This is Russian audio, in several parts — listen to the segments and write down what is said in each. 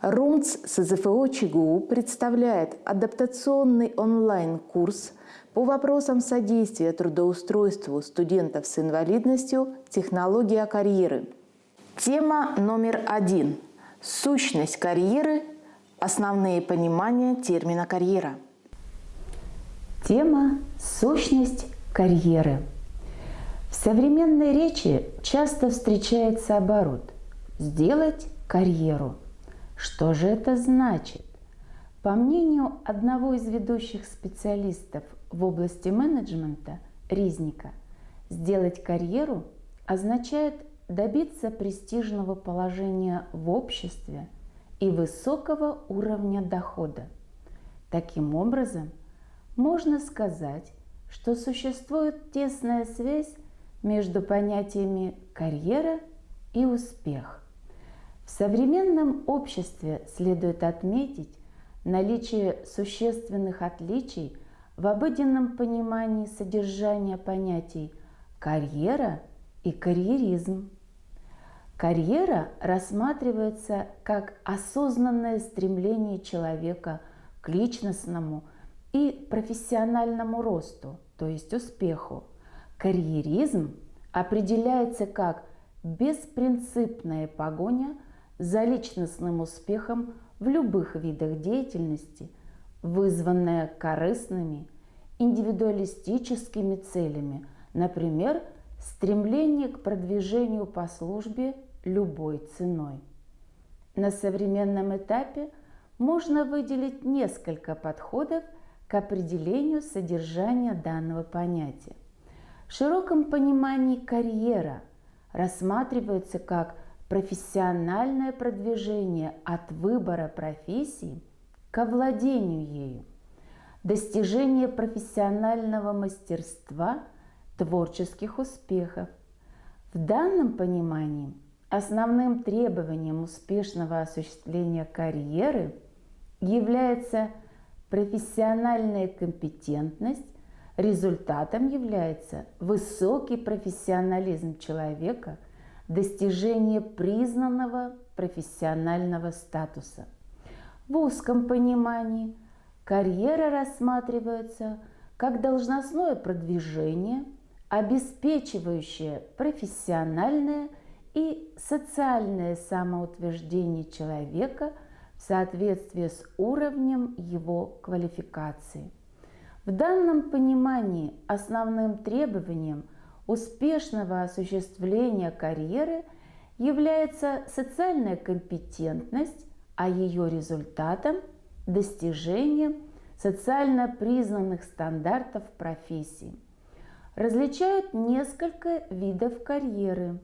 РУМЦ СЗФО ЧГУ представляет адаптационный онлайн-курс по вопросам содействия трудоустройству студентов с инвалидностью «Технология карьеры». Тема номер один – сущность карьеры, основные понимания термина «карьера». Тема «Сущность карьеры». В современной речи часто встречается оборот «сделать карьеру». Что же это значит? По мнению одного из ведущих специалистов в области менеджмента, Ризника, сделать карьеру означает добиться престижного положения в обществе и высокого уровня дохода. Таким образом, можно сказать, что существует тесная связь между понятиями карьера и успех – в современном обществе следует отметить наличие существенных отличий в обыденном понимании содержания понятий карьера и карьеризм. Карьера рассматривается как осознанное стремление человека к личностному и профессиональному росту, то есть успеху. Карьеризм определяется как беспринципная погоня – за личностным успехом в любых видах деятельности, вызванная корыстными, индивидуалистическими целями, например, стремление к продвижению по службе любой ценой. На современном этапе можно выделить несколько подходов к определению содержания данного понятия. В широком понимании карьера рассматривается как – профессиональное продвижение от выбора профессии к овладению ею, достижение профессионального мастерства, творческих успехов. В данном понимании основным требованием успешного осуществления карьеры является профессиональная компетентность, результатом является высокий профессионализм человека – достижение признанного профессионального статуса. В узком понимании карьера рассматривается как должностное продвижение, обеспечивающее профессиональное и социальное самоутверждение человека в соответствии с уровнем его квалификации. В данном понимании основным требованием – успешного осуществления карьеры является социальная компетентность, а ее результатом – достижение социально признанных стандартов профессии. Различают несколько видов карьеры.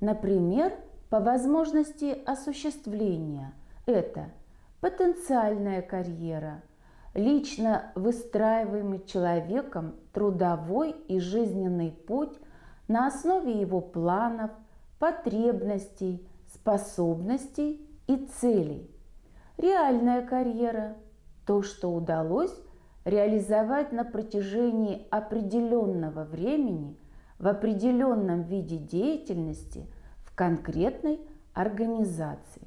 Например, по возможности осуществления – это потенциальная карьера – лично выстраиваемый человеком трудовой и жизненный путь на основе его планов, потребностей, способностей и целей. Реальная карьера – то, что удалось реализовать на протяжении определенного времени в определенном виде деятельности в конкретной организации.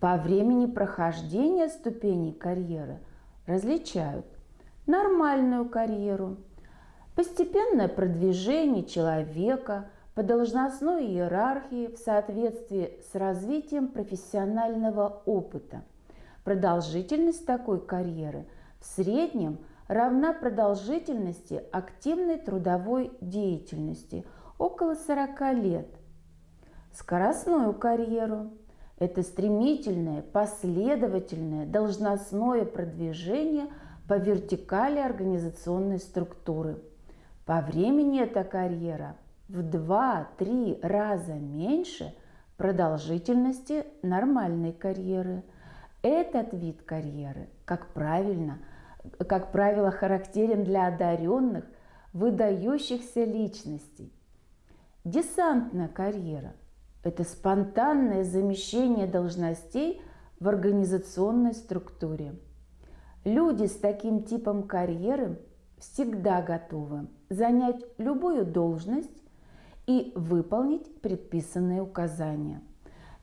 По времени прохождения ступеней карьеры – различают нормальную карьеру, постепенное продвижение человека по должностной иерархии в соответствии с развитием профессионального опыта. Продолжительность такой карьеры в среднем равна продолжительности активной трудовой деятельности около 40 лет. Скоростную карьеру это стремительное, последовательное, должностное продвижение по вертикали организационной структуры. По времени эта карьера в 2-3 раза меньше продолжительности нормальной карьеры. Этот вид карьеры, как, правильно, как правило, характерен для одаренных, выдающихся личностей. Десантная карьера – это спонтанное замещение должностей в организационной структуре. Люди с таким типом карьеры всегда готовы занять любую должность и выполнить предписанные указания.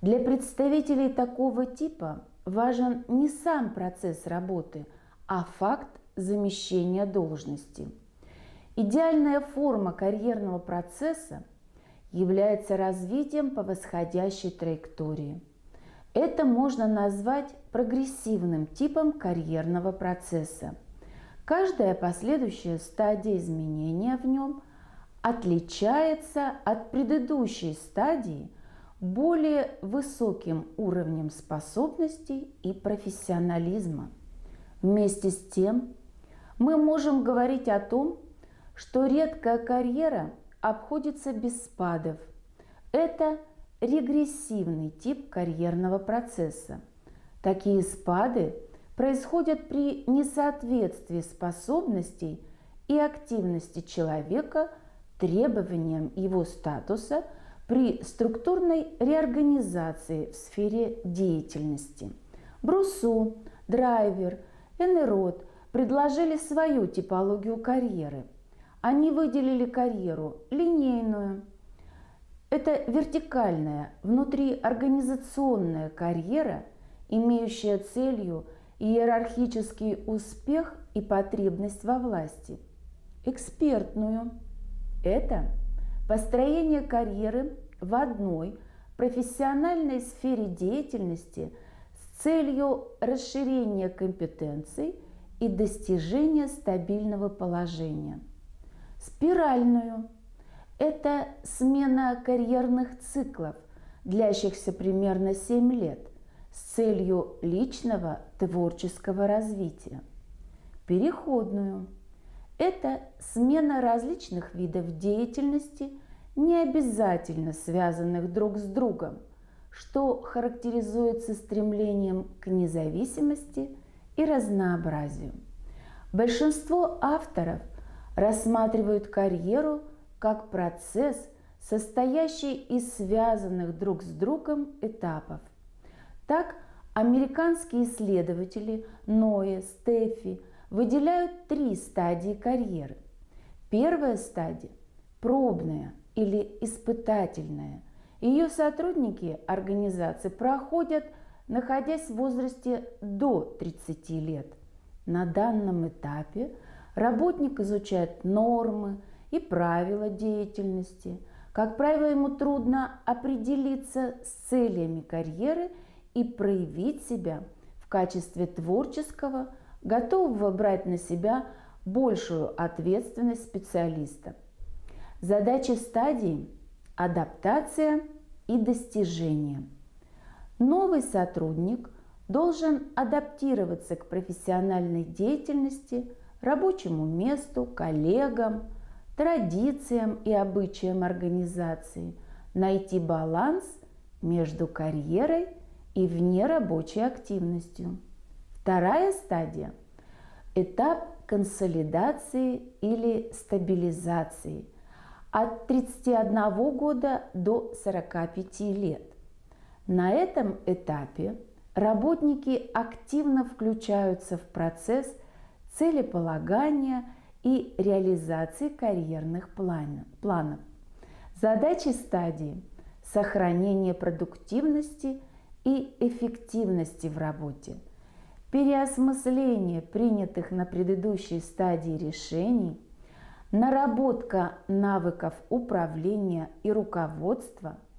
Для представителей такого типа важен не сам процесс работы, а факт замещения должности. Идеальная форма карьерного процесса является развитием по восходящей траектории. Это можно назвать прогрессивным типом карьерного процесса. Каждая последующая стадия изменения в нем отличается от предыдущей стадии более высоким уровнем способностей и профессионализма. Вместе с тем мы можем говорить о том, что редкая карьера обходится без спадов. Это регрессивный тип карьерного процесса. Такие спады происходят при несоответствии способностей и активности человека требованиям его статуса при структурной реорганизации в сфере деятельности. Брусу, Драйвер, Энерот предложили свою типологию карьеры. Они выделили карьеру линейную. Это вертикальная, внутриорганизационная карьера, имеющая целью иерархический успех и потребность во власти. Экспертную – это построение карьеры в одной профессиональной сфере деятельности с целью расширения компетенций – и достижения стабильного положения. Спиральную – это смена карьерных циклов, длящихся примерно 7 лет, с целью личного творческого развития. Переходную – это смена различных видов деятельности, не обязательно связанных друг с другом, что характеризуется стремлением к независимости – и разнообразию. Большинство авторов рассматривают карьеру как процесс, состоящий из связанных друг с другом этапов. Так, американские исследователи Ноэ, Стефи выделяют три стадии карьеры. Первая стадия – пробная или испытательная. Ее сотрудники организации проходят – находясь в возрасте до 30 лет. На данном этапе работник изучает нормы и правила деятельности. Как правило, ему трудно определиться с целями карьеры и проявить себя в качестве творческого, готового брать на себя большую ответственность специалиста. Задачи стадии – адаптация и достижение – Новый сотрудник должен адаптироваться к профессиональной деятельности, рабочему месту, коллегам, традициям и обычаям организации, найти баланс между карьерой и внерабочей активностью. Вторая стадия – этап консолидации или стабилизации от 31 года до 45 лет. На этом этапе работники активно включаются в процесс целеполагания и реализации карьерных планов. Задачи стадии – сохранение продуктивности и эффективности в работе, переосмысление принятых на предыдущей стадии решений, наработка навыков управления и руководства –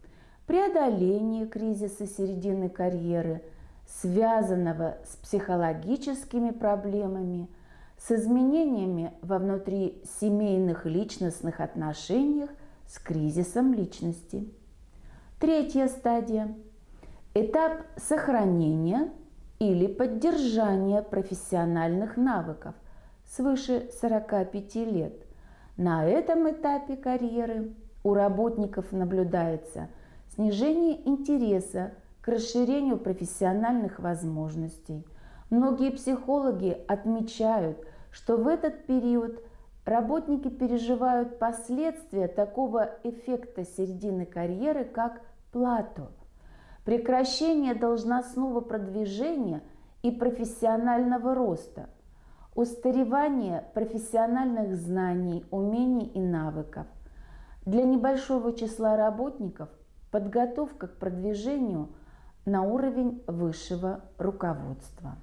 преодоление кризиса середины карьеры, связанного с психологическими проблемами, с изменениями во внутрисемейных личностных отношениях, с кризисом личности. Третья стадия – этап сохранения или поддержания профессиональных навыков свыше 45 лет. На этом этапе карьеры у работников наблюдается – снижение интереса к расширению профессиональных возможностей. Многие психологи отмечают, что в этот период работники переживают последствия такого эффекта середины карьеры, как плато, прекращение должностного продвижения и профессионального роста, устаревание профессиональных знаний, умений и навыков. Для небольшого числа работников подготовка к продвижению на уровень высшего руководства.